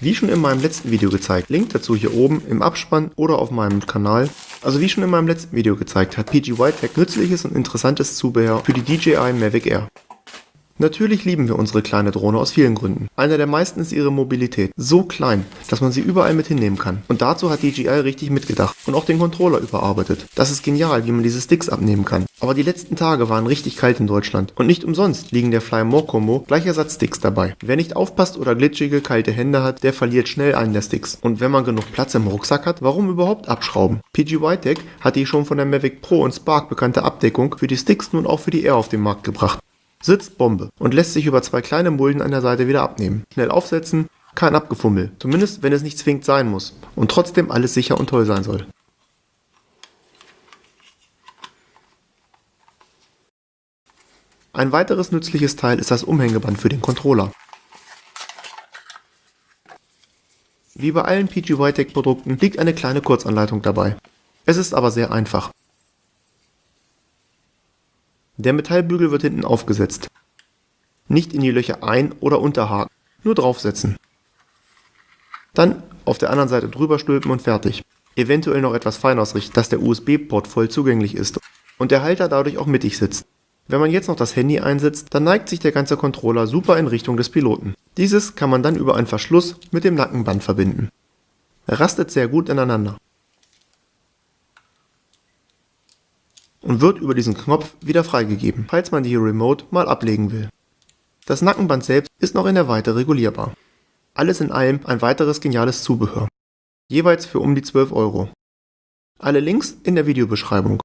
Wie schon in meinem letzten Video gezeigt, Link dazu hier oben im Abspann oder auf meinem Kanal. Also wie schon in meinem letzten Video gezeigt, hat PG Whitetech nützliches und interessantes Zubehör für die DJI Mavic Air. Natürlich lieben wir unsere kleine Drohne aus vielen Gründen. Einer der meisten ist ihre Mobilität. So klein, dass man sie überall mit hinnehmen kann. Und dazu hat DJI richtig mitgedacht und auch den Controller überarbeitet. Das ist genial, wie man diese Sticks abnehmen kann. Aber die letzten Tage waren richtig kalt in Deutschland. Und nicht umsonst liegen der Fly More Combo gleich Ersatzsticks dabei. Wer nicht aufpasst oder glitschige, kalte Hände hat, der verliert schnell einen der Sticks. Und wenn man genug Platz im Rucksack hat, warum überhaupt abschrauben? PG Whitetech hat die schon von der Mavic Pro und Spark bekannte Abdeckung für die Sticks nun auch für die Air auf den Markt gebracht. Sitzt Bombe und lässt sich über zwei kleine Mulden an der Seite wieder abnehmen. Schnell aufsetzen, kein Abgefummel. Zumindest wenn es nicht zwingend sein muss und trotzdem alles sicher und toll sein soll. Ein weiteres nützliches Teil ist das Umhängeband für den Controller. Wie bei allen PGY-Tech Produkten liegt eine kleine Kurzanleitung dabei. Es ist aber sehr einfach. Der Metallbügel wird hinten aufgesetzt. Nicht in die Löcher ein- oder unterhaken, nur draufsetzen. Dann auf der anderen Seite drüber stülpen und fertig. Eventuell noch etwas fein ausrichten, dass der USB-Port voll zugänglich ist und der Halter dadurch auch mittig sitzt. Wenn man jetzt noch das Handy einsetzt, dann neigt sich der ganze Controller super in Richtung des Piloten. Dieses kann man dann über einen Verschluss mit dem Nackenband verbinden. Er rastet sehr gut ineinander. Und wird über diesen Knopf wieder freigegeben, falls man die Remote mal ablegen will. Das Nackenband selbst ist noch in der Weite regulierbar. Alles in allem ein weiteres geniales Zubehör. Jeweils für um die 12 Euro. Alle Links in der Videobeschreibung.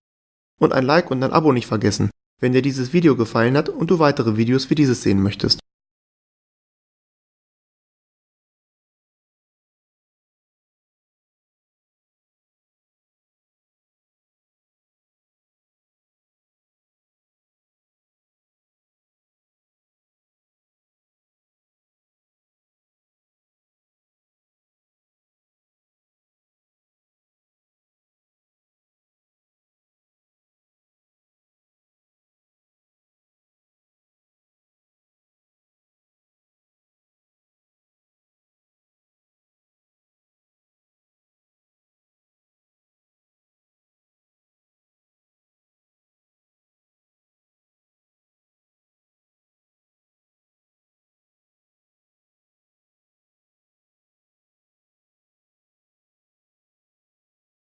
Und ein Like und ein Abo nicht vergessen, wenn dir dieses Video gefallen hat und du weitere Videos wie dieses sehen möchtest.